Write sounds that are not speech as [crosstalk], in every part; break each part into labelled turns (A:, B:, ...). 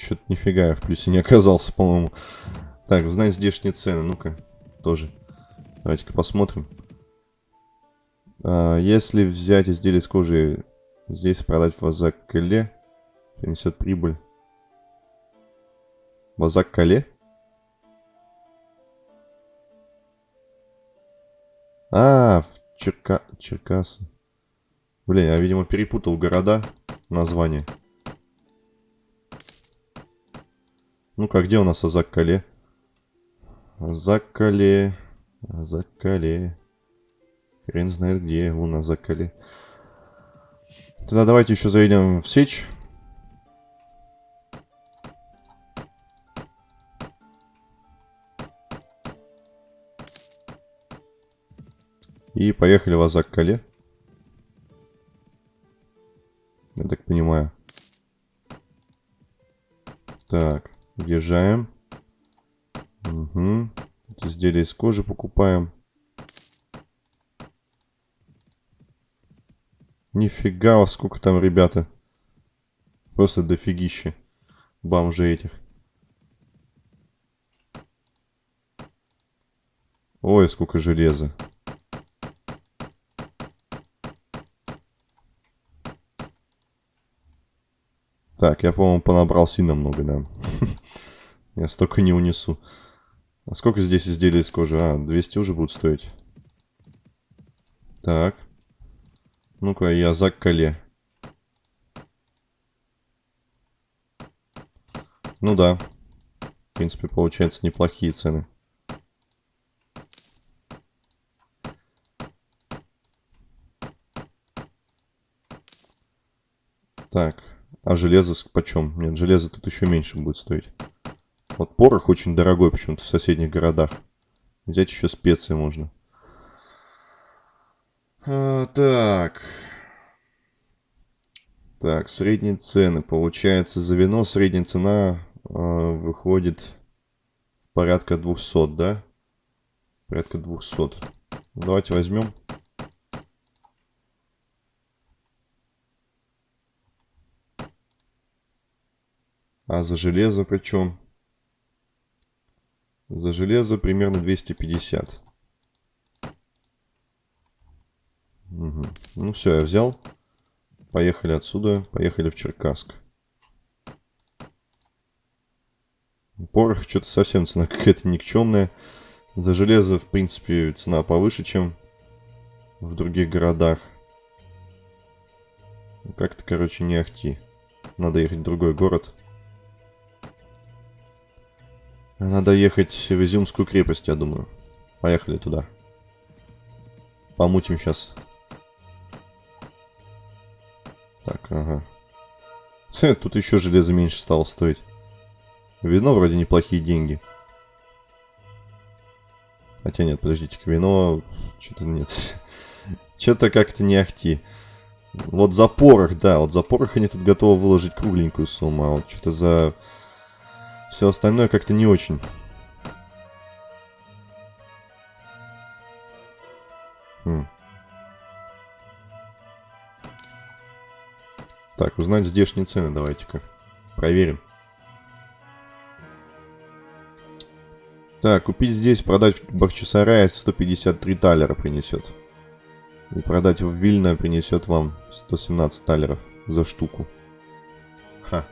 A: Что-то нифига я в плюсе не оказался, по-моему. Так, узнать здешние цены. Ну-ка, тоже. Давайте-ка посмотрим. А, если взять изделие из кожи здесь продать в Азак-Кале, принесет прибыль. В Азак-Кале? А, в Черка... Черкасы. Блин, я, видимо, перепутал города, название. Ну-ка, где у нас Азак-Кале? Азак-Кале... Азак-Кале... Хрен знает где, вон Азак-Кале. Тогда давайте еще зайдем в сечь. И поехали в Азак-Кале. Я так понимаю. Так, въезжаем. Угу. Изделия из кожи покупаем. Нифига, сколько там, ребята. Просто дофигища. Бомжи этих. Ой, сколько железа. Так, я, по-моему, понабрал сильно много, да. Я столько не унесу. А сколько здесь изделий из кожи? А, 200 уже будут стоить. Так. Ну-ка, я за коле. Ну да. В принципе, получается неплохие цены. Так. А железо почем? Нет, железо тут еще меньше будет стоить. Вот порох очень дорогой почему-то в соседних городах. Взять еще специи можно. А, так. Так, средние цены. Получается, за вино средняя цена э, выходит порядка 200, да? Порядка 200. Давайте возьмем. А за железо причем? За железо примерно 250. Угу. Ну все, я взял. Поехали отсюда. Поехали в Черкасск. Порох что-то совсем цена [laughs] какая-то никчемная. За железо, в принципе, цена повыше, чем в других городах. Как-то, короче, не ахти. Надо ехать в другой город. Надо ехать в Изюмскую крепость, я думаю. Поехали туда. Помутим сейчас. Так, ага. Тут еще железо меньше стало стоить. Вино вроде неплохие деньги. Хотя нет, подождите-ка, вино... Что-то нет. [laughs] Что-то как-то не ахти. Вот за порох, да, вот за порох они тут готовы выложить кругленькую сумму, а вот что-то за все остальное как-то не очень. Хм. Так, узнать здешние цены давайте-ка. Проверим. Так, купить здесь, продать в Бахчисарае 153 талера принесет. И продать в Вильно принесет вам 117 талеров за штуку. Ха.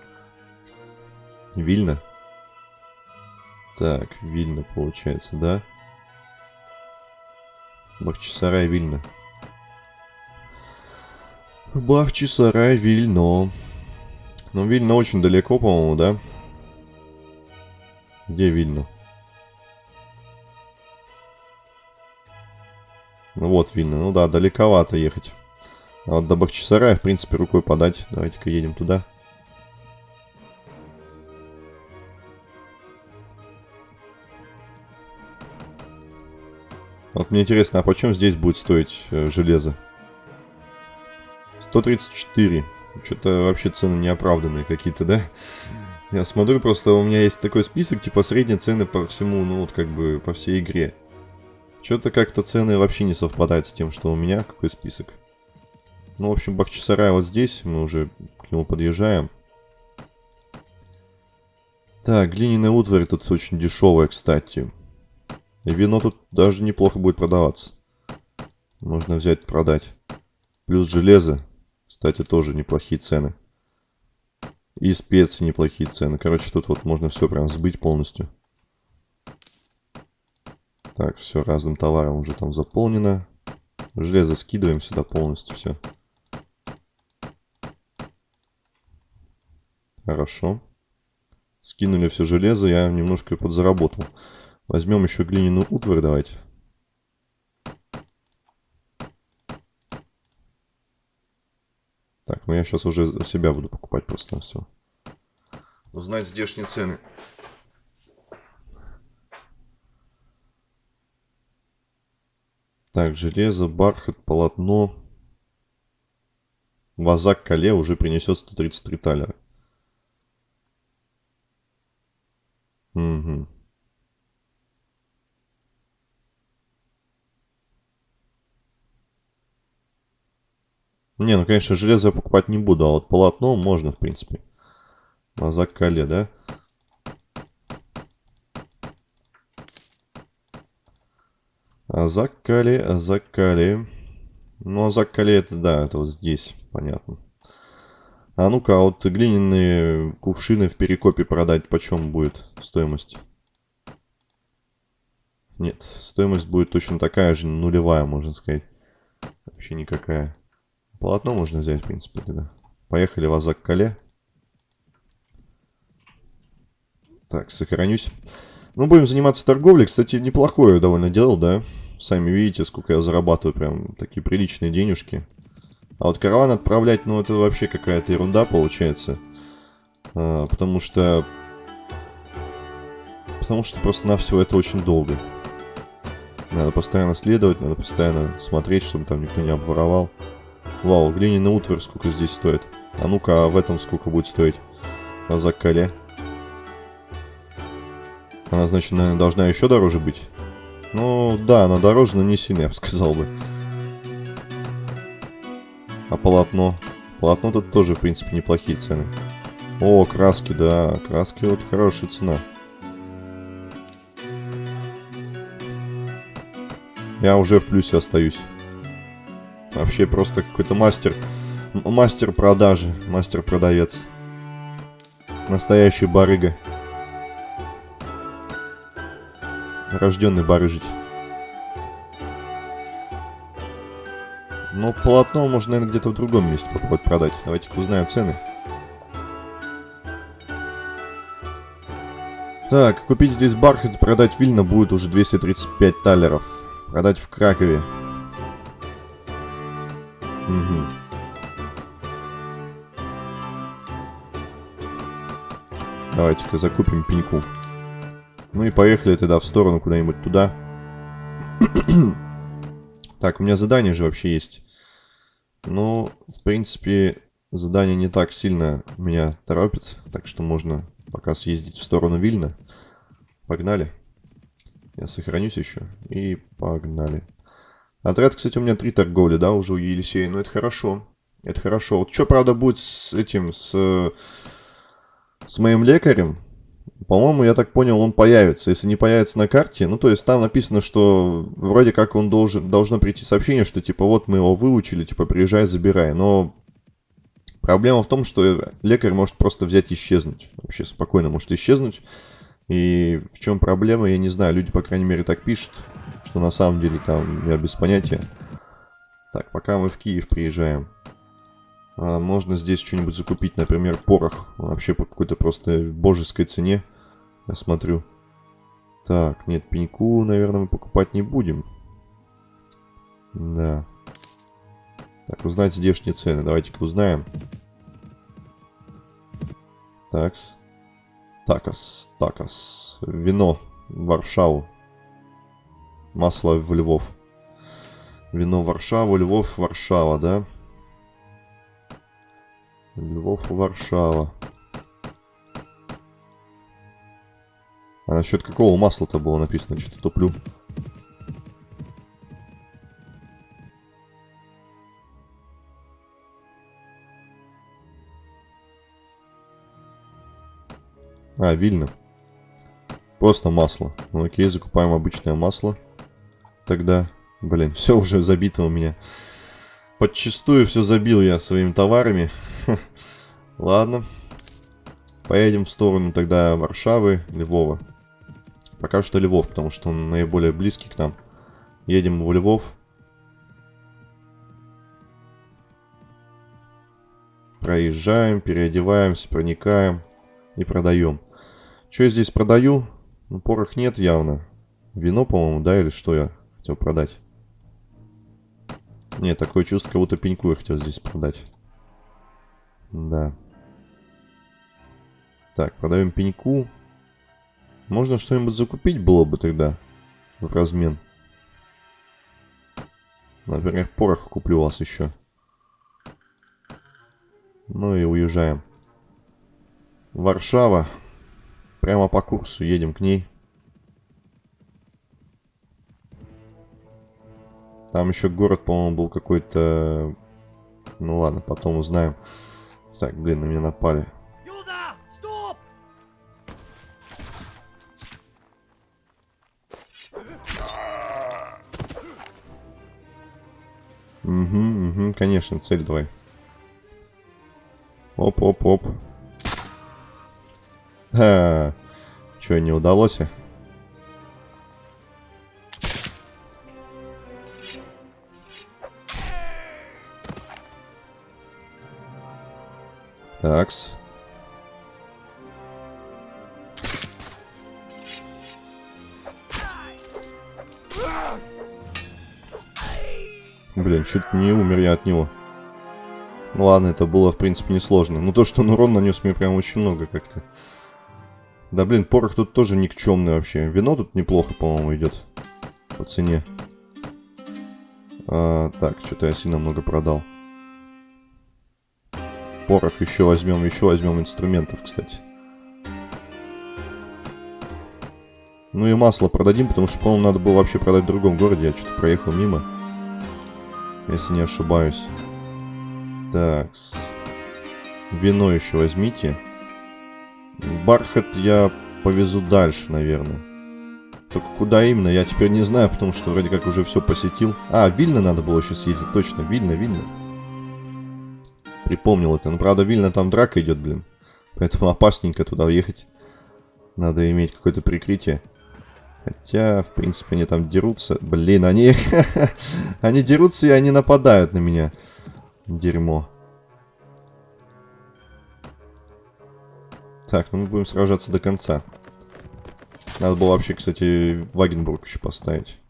A: Вильно? Так, Вильна получается, да? Бахчисарай, Вильна. Бахчисарай, Вильно. Ну, Вильно очень далеко, по-моему, да? Где Вильно? Ну, вот Вильно. Ну да, далековато ехать. А вот до Бахчисарая, в принципе, рукой подать. Давайте-ка едем туда. Вот мне интересно, а почем здесь будет стоить э, железо? 134. Что-то вообще цены неоправданные какие-то, да? Я смотрю, просто у меня есть такой список, типа средние цены по всему, ну вот как бы по всей игре. Что-то как-то цены вообще не совпадают с тем, что у меня. Какой список? Ну, в общем, Бахчисарай вот здесь. Мы уже к нему подъезжаем. Так, глиняная утварь тут очень дешевая, кстати. И вино тут даже неплохо будет продаваться. Можно взять, продать. Плюс железо. Кстати, тоже неплохие цены. И специи неплохие цены. Короче, тут вот можно все прям сбыть полностью. Так, все разным товаром уже там заполнено. Железо скидываем сюда полностью все. Хорошо. Скинули все железо, я немножко подзаработал. Возьмем еще глиняную утварь, давайте. Так, ну я сейчас уже себя буду покупать просто на все. Узнать здешние цены. Так, железо, бархат, полотно. Вазак Кале уже принесет 133 талера. Угу. Не, ну, конечно, железо я покупать не буду, а вот полотно можно, в принципе. Вазак Кале, да? Азак-Кали, Азак-Кали. Ну, Азак-Кали это, да, это вот здесь, понятно. А ну-ка, а вот глиняные кувшины в перекопе продать почем будет стоимость? Нет, стоимость будет точно такая же, нулевая, можно сказать. Вообще никакая. Полотно можно взять, в принципе, тогда. Поехали в Азак-Кале. Так, сохранюсь. Ну, будем заниматься торговлей. Кстати, неплохое довольно делал, да? Сами видите, сколько я зарабатываю. Прям такие приличные денежки. А вот караван отправлять, ну, это вообще какая-то ерунда получается. А, потому что... Потому что просто на все это очень долго. Надо постоянно следовать, надо постоянно смотреть, чтобы там никто не обворовал. Вау, глиняный утварь сколько здесь стоит. А ну-ка, а в этом сколько будет стоить? На закале. Она, значит, наверное, должна еще дороже быть. Ну, да, она дороже, но не сильно, я бы сказал бы. А полотно? Полотно тут тоже, в принципе, неплохие цены. О, краски, да, краски вот хорошая цена. Я уже в плюсе остаюсь. Вообще просто какой-то мастер. Мастер продажи, мастер-продавец. Настоящий барыга. рожденный барыжить. Но полотно можно, наверное, где-то в другом месте попробовать продать. Давайте-ка узнаем цены. Так, купить здесь бархат, продать вильно будет уже 235 талеров. Продать в Кракове. Угу. Давайте-ка закупим пеньку. Ну и поехали тогда в сторону куда-нибудь туда. [clears throat] так, у меня задание же вообще есть. Ну, в принципе, задание не так сильно меня торопит. Так что можно пока съездить в сторону Вильна. Погнали. Я сохранюсь еще. И погнали. Отряд, кстати, у меня три торговли, да, уже у Елисея. Ну, это хорошо. Это хорошо. Вот что, правда, будет с этим, с, с моим лекарем? По-моему, я так понял, он появится. Если не появится на карте, ну, то есть там написано, что вроде как он должен, должно прийти сообщение, что, типа, вот мы его выучили, типа, приезжай, забирай. Но проблема в том, что лекарь может просто взять и исчезнуть. Вообще спокойно может исчезнуть. И в чем проблема, я не знаю. Люди, по крайней мере, так пишут, что на самом деле там я без понятия. Так, пока мы в Киев приезжаем. А, можно здесь что-нибудь закупить, например, порох. Вообще по какой-то просто божеской цене. Я смотрю. Так, нет, пеньку, наверное, мы покупать не будем. Да. Так, узнать здешние цены. Давайте-ка узнаем. Такс. Такас. Такас. Вино. Варшаву. Масло в Львов. Вино в Варшаву, Львов, Варшава, да? Львов, Варшава. А насчет какого масла-то было написано? Что-то туплю. А, Вильна. Просто масло. Ну окей, закупаем обычное масло. Тогда, блин, все уже забито у меня. Подчистую все забил я своими товарами. [laughs] Ладно. Поедем в сторону тогда Варшавы, Львова. Пока что Львов, потому что он наиболее близкий к нам. Едем в Львов. Проезжаем, переодеваемся, проникаем и продаем. Что я здесь продаю? Ну, порох нет явно. Вино, по-моему, да, или что я хотел продать? Нет, такое чувство, как будто пеньку я хотел здесь продать. Да. Так, продаем пеньку. Можно что-нибудь закупить было бы тогда в размен. Например, порох куплю у вас еще. Ну и уезжаем. Варшава. Прямо по курсу едем к ней. Там еще город, по-моему, был какой-то... Ну ладно, потом узнаем. Так, блин, на меня напали. Угу, угу, конечно, цель давай. Оп-оп-оп. А, Че, не удалось? Такс. Блин, чуть не умер я от него. Ну ладно, это было, в принципе, несложно. Но то, что он урон нанес мне прям очень много как-то. Да блин, порох тут тоже никчемный вообще. Вино тут неплохо, по-моему, идет. По цене. А, так, что-то я сильно много продал. Порох еще возьмем, еще возьмем инструментов, кстати. Ну и масло продадим, потому что, по-моему, надо было вообще продать в другом городе. Я что-то проехал мимо. Если не ошибаюсь. Так. Вино еще возьмите. Бархат я повезу дальше, наверное. Только куда именно, я теперь не знаю, потому что вроде как уже все посетил. А, Вильно надо было еще съездить, точно. Вильно, Вильно. Припомнил это. Ну, правда, Вильно там драка идет, блин. Поэтому опасненько туда ехать. Надо иметь какое-то прикрытие. Хотя, в принципе, они там дерутся. Блин, они... [laughs] они дерутся и они нападают на меня. Дерьмо. Так, ну мы будем сражаться до конца. Надо было вообще, кстати, Вагенбург еще поставить.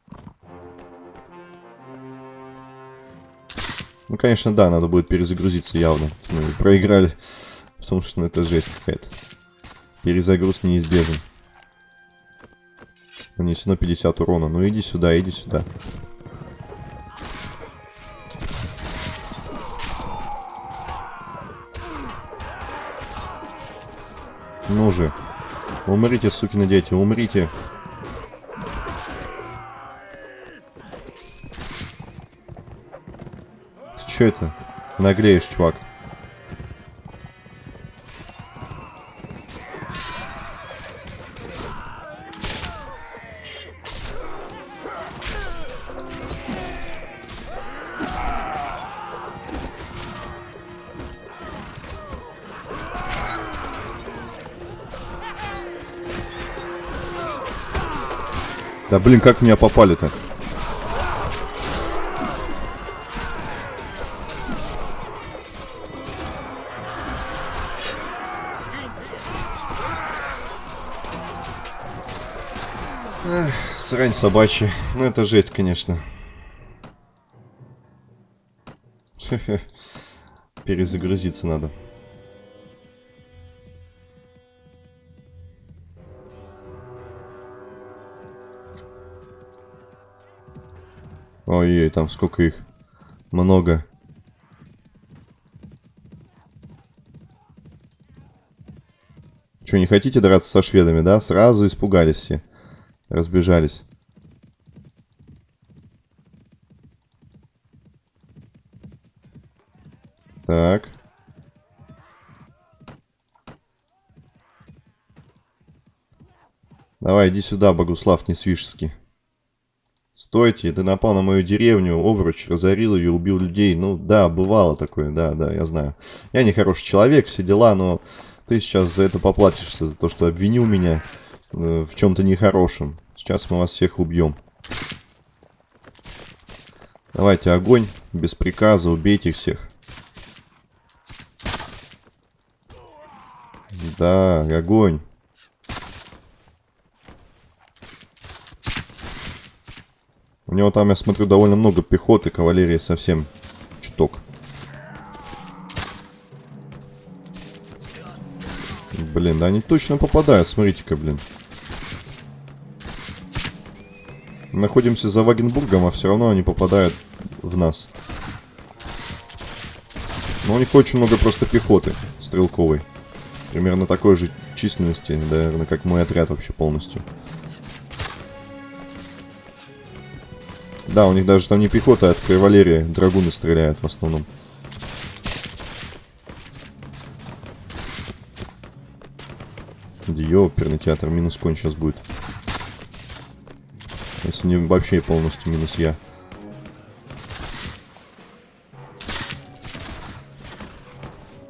A: Ну, конечно, да, надо будет перезагрузиться явно. Мы проиграли, потому что ну, это жесть какая-то. Перезагруз неизбежен. Нанесено 50 урона. Ну, иди сюда, иди сюда. Ну же. Умрите, сукины дети, умрите. Ты что это? Нагреешь, чувак. Да блин, как меня попали-то? Срань собачья. Ну это жесть, конечно. [laughs] Перезагрузиться надо. Ой-ой, там сколько их. Много. Что, не хотите драться со шведами, да? Сразу испугались все. Разбежались. Так. Давай, иди сюда, Богуслав Несвижский. Стойте, ты напал на мою деревню, Овруч, разорил ее, убил людей. Ну, да, бывало такое, да, да, я знаю. Я не хороший человек, все дела, но ты сейчас за это поплатишься, за то, что обвинил меня э, в чем-то нехорошем. Сейчас мы вас всех убьем. Давайте огонь, без приказа, убейте всех. Да, огонь. У него там, я смотрю, довольно много пехоты, кавалерии совсем чуток. Блин, да они точно попадают, смотрите-ка, блин. Находимся за Вагенбургом, а все равно они попадают в нас. Но у них очень много просто пехоты стрелковой. Примерно такой же численности, наверное, как мой отряд вообще полностью. Да, у них даже там не пехота, а от кавалерии. Драгуны стреляют в основном. Ёперный театр, минус конь сейчас будет. Если не вообще полностью минус я.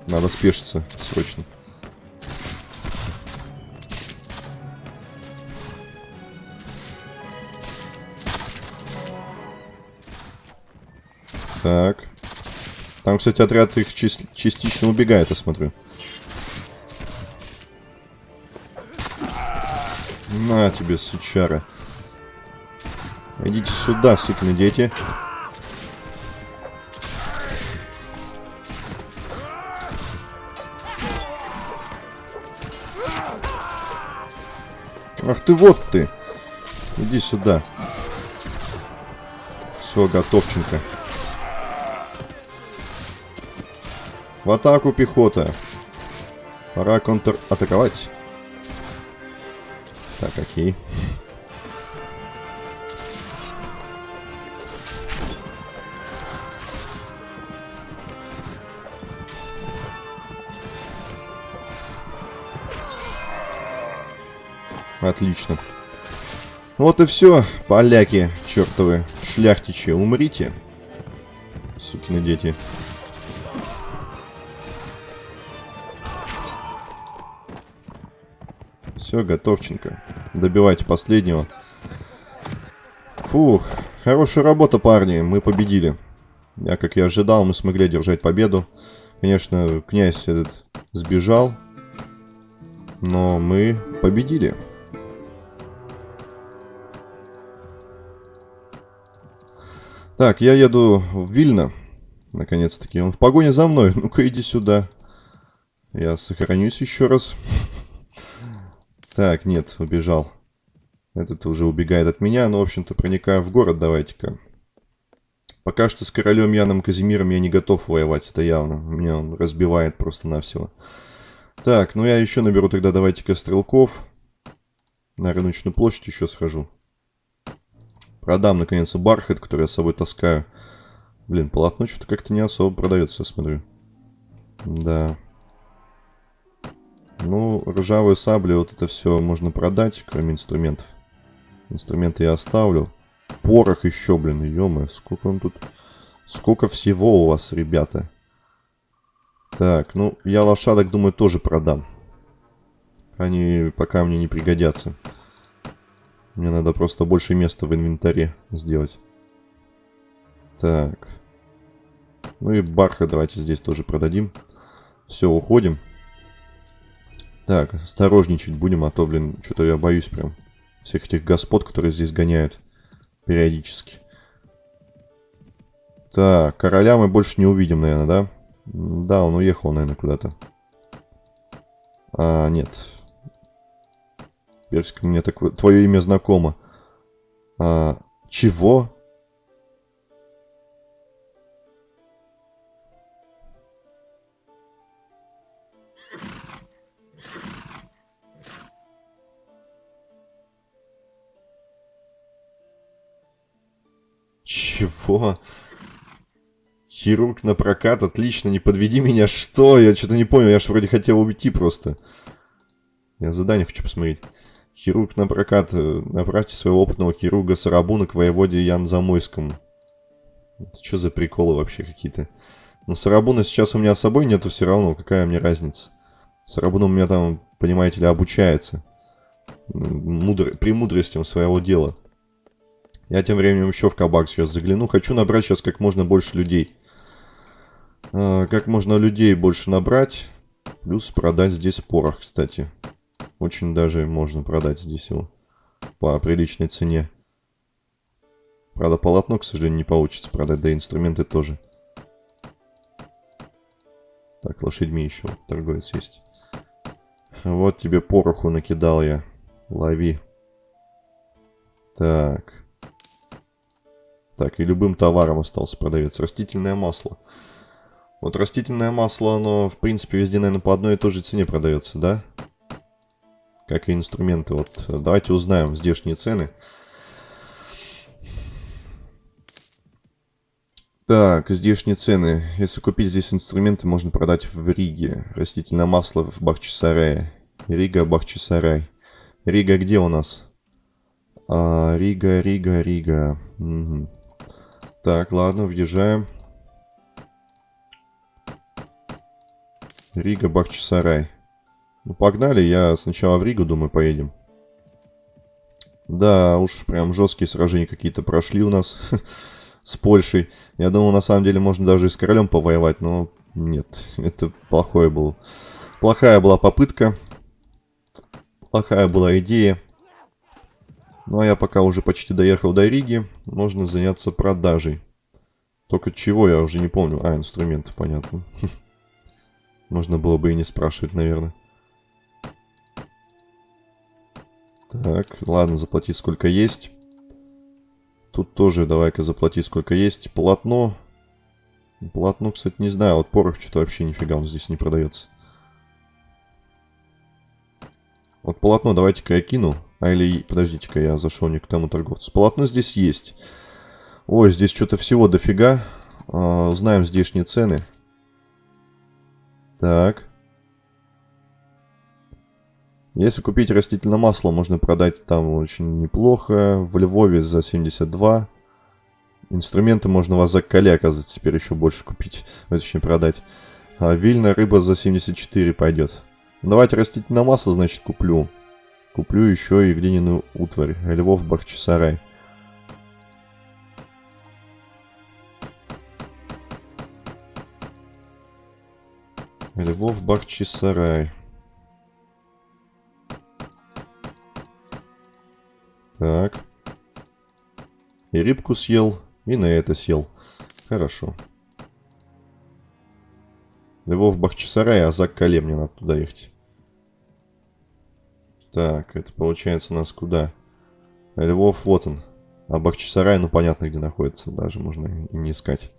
A: Надо спешиться срочно. Так. Там, кстати, отряд их частично убегает, я смотрю. На тебе, сучара. Идите сюда, сукины дети. Ах ты, вот ты. Иди сюда. Все, готовченко. В атаку, пехота. Пора контратаковать. Так, окей. Отлично. Вот и все, поляки, чертовы, шляхтичи, умрите. Сукины дети. Все, готовченько. Добивайте последнего. Фух, хорошая работа, парни. Мы победили. Я, как я ожидал, мы смогли одержать победу. Конечно, князь этот сбежал. Но мы победили. Так, я еду в Вильно. Наконец-таки. Он в погоне за мной. Ну-ка, иди сюда. Я сохранюсь еще раз. Так, нет, убежал. Этот уже убегает от меня, но, в общем-то, проникаю в город, давайте-ка. Пока что с королем Яном Казимиром я не готов воевать, это явно. Меня он разбивает просто-навсего. Так, ну я еще наберу тогда, давайте-ка, стрелков. На рыночную площадь еще схожу. Продам, наконец, бархат, который я с собой таскаю. Блин, полотно что-то как-то не особо продается, я смотрю. Да. Ну, ржавые сабли, вот это все можно продать, кроме инструментов. Инструменты я оставлю. Порох еще, блин, ё сколько он тут... Сколько всего у вас, ребята. Так, ну, я лошадок, думаю, тоже продам. Они пока мне не пригодятся. Мне надо просто больше места в инвентаре сделать. Так. Ну и барха давайте здесь тоже продадим. Все, уходим. Так, осторожничать будем, а то, блин, что-то я боюсь прям. Всех этих господ, которые здесь гоняют периодически. Так, короля мы больше не увидим, наверное, да? Да, он уехал, наверное, куда-то. А, нет. Персик, мне так... Твое имя знакомо. А, чего? Чего? Хирург на прокат, отлично, не подведи меня, что? Я что-то не понял, я же вроде хотел уйти просто. Я задание хочу посмотреть. Хирург на прокат. э, Направьте своего опытного хирурга Сарабуна к воеводе Ян Замойскому. Это что за приколы вообще какие-то? Но Сарабуна сейчас у меня с собой нету все равно. Какая мне разница? Сарабун у меня там, понимаете ли, обучается. Мудр... Премудростям своего дела. Я тем временем еще в кабак сейчас загляну. Хочу набрать сейчас как можно больше людей. А, как можно людей больше набрать. Плюс продать здесь порох, кстати. Очень даже можно продать здесь его. По приличной цене. Правда, полотно, к сожалению, не получится продать. Да и инструменты тоже. Так, лошадьми еще торговец есть. Вот тебе пороху накидал я. Лови. Так. Так, и любым товаром остался продавец. Растительное масло. Вот растительное масло, оно, в принципе, везде, наверное, по одной и той же цене продается, да? Как и инструменты. Вот давайте узнаем здешние цены. Так, здешние цены. Если купить здесь инструменты, можно продать в Риге. Растительное масло в Бахчисарае. Рига, Бахчисарай. Рига где у нас? А, Рига, Рига, Рига. Мгм. Так, ладно, въезжаем. Рига, Бахчисарай. Ну, погнали, я сначала в Ригу, думаю, поедем. Да, уж прям жесткие сражения какие-то прошли у нас [laughs] с Польшей. Я думал, на самом деле, можно даже и с королем повоевать, но нет, это плохое было. Плохая была попытка. Плохая была идея. Ну, а я пока уже почти доехал до Риги, можно заняться продажей. Только чего, я уже не помню. А, инструментов, понятно. [laughs] Можно было бы и не спрашивать, наверное. Так, ладно, заплати сколько есть. Тут тоже давай-ка заплати сколько есть. Полотно. Полотно, кстати, не знаю. Вот порох что-то вообще нифига он здесь не продается. Вот полотно давайте-ка я кину. А или, подождите-ка, я зашел не к тому торговцу. Полотно здесь есть. Ой, здесь что-то всего дофига. А, знаем здешние цены. Так. Если купить растительное масло, можно продать там очень неплохо. В Львове за 72. Инструменты можно у вас за коле, оказывается, теперь еще больше купить. [laughs] Точнее, продать. А вильная рыба за 74 пойдет. Давайте растительное масло, значит, куплю. Куплю еще и глиняную утварь. Львов Бахчисарай. Львов Бахчисарай. Так. И рыбку съел, и на это сел. Хорошо. Львов Бахчисарай, а за Кале мне надо туда ехать. Так, это получается нас куда? Львов, вот он. А Бахчисарай, ну понятно, где находится. Даже можно и не искать.